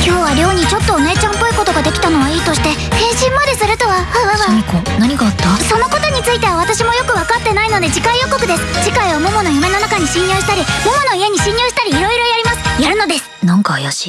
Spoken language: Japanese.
今日は亮にちょっとお姉ちゃんっぽいことができたのはいいとして変身までするとは。わわシミ子何があった？そのことについては私もよく分かってないので次回予告です次回はモモの夢の中に侵入したりモモの家に侵入したり色々やります。やるのです。なんか怪しい。